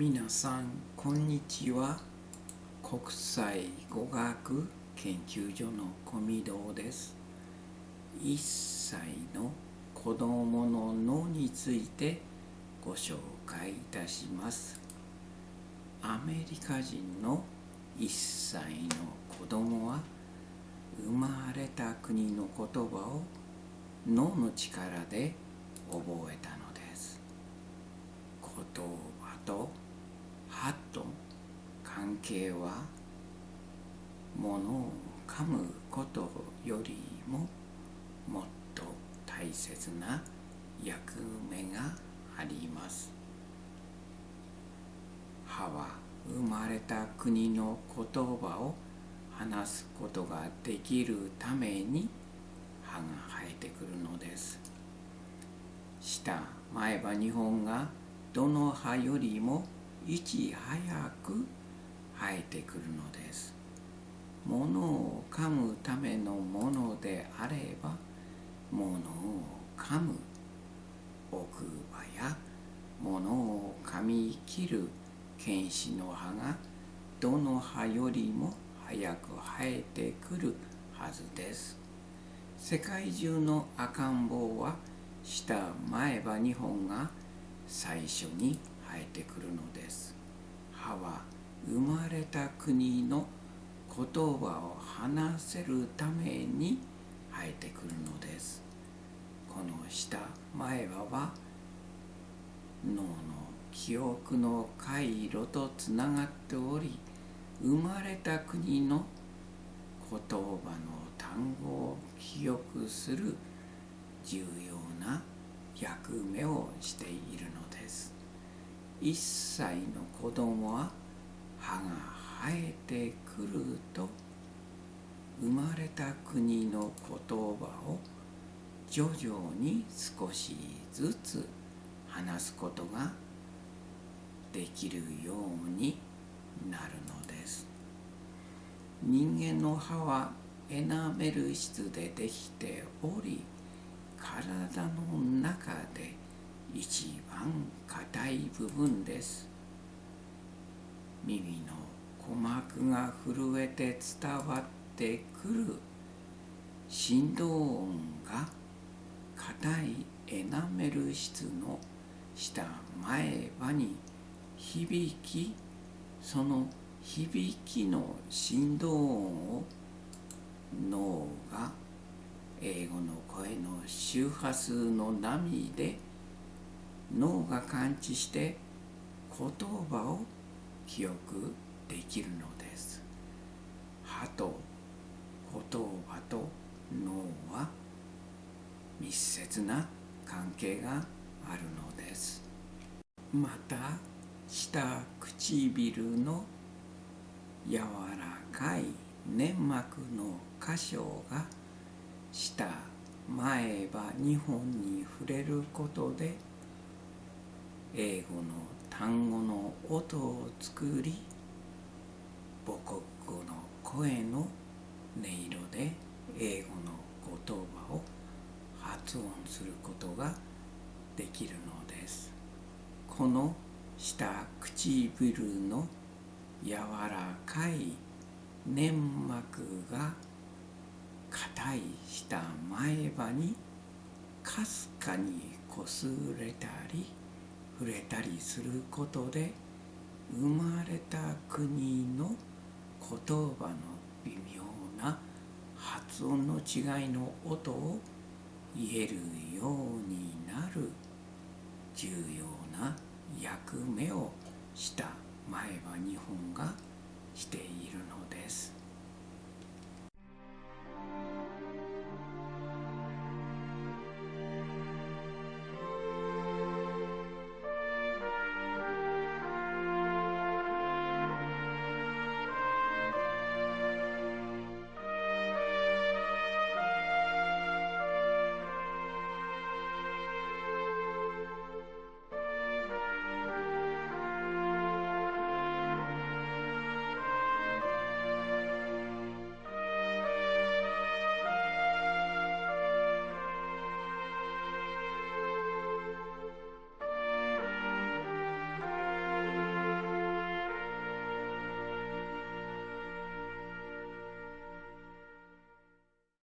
皆さんこんにちは。国際語学研究所の小見堂です。1歳の子供の脳についてご紹介いたします。アメリカ人の1歳の子供は生まれた国の言葉を脳の力で覚えたのです言葉と歯と関係は物を噛むことよりももっと大切な役目があります。歯は生まれた国の言葉を話すことができるために歯が生えてくるのです。下前歯2本がどの歯よりもいち早く生えてくるのです。物を噛むためのものであれば物を噛む。奥歯や物を噛み切る。剣士の歯がどの歯よりも早く生えてくるはずです。世界中の赤ん坊は下前歯2本が最初に生えてくるのです。歯は生まれた国の言葉を話せるために生えてくるのです。この下前歯は脳の記憶の回路とつながっており生まれた国の言葉の単語を記憶する重要な役目をしているのです。1歳の子供は歯が生えてくると生まれた国の言葉を徐々に少しずつ話すことができるようになるのです。人間の歯はエナメル質でできており体の中で一番硬い部分です。耳の鼓膜が震えて伝わってくる振動音が硬いエナメル質の下前歯に響きその響きの振動音を脳が英語の声の周波数の波で脳が感知して言葉を記憶できるのです。歯と言葉と脳は密接な関係があるのです。また下唇の柔らかい粘膜の箇所が下前歯2本に触れることで英語の単語の音を作り母国語の声の音色で英語の言葉を発音することができるのです。この下唇の柔らかい粘膜が硬い下前歯にかすかにこすれたり触れたりすることで生まれた国の言葉の微妙な発音の違いの音を言えるようになる重要な役目をした前歯2本がしているのです。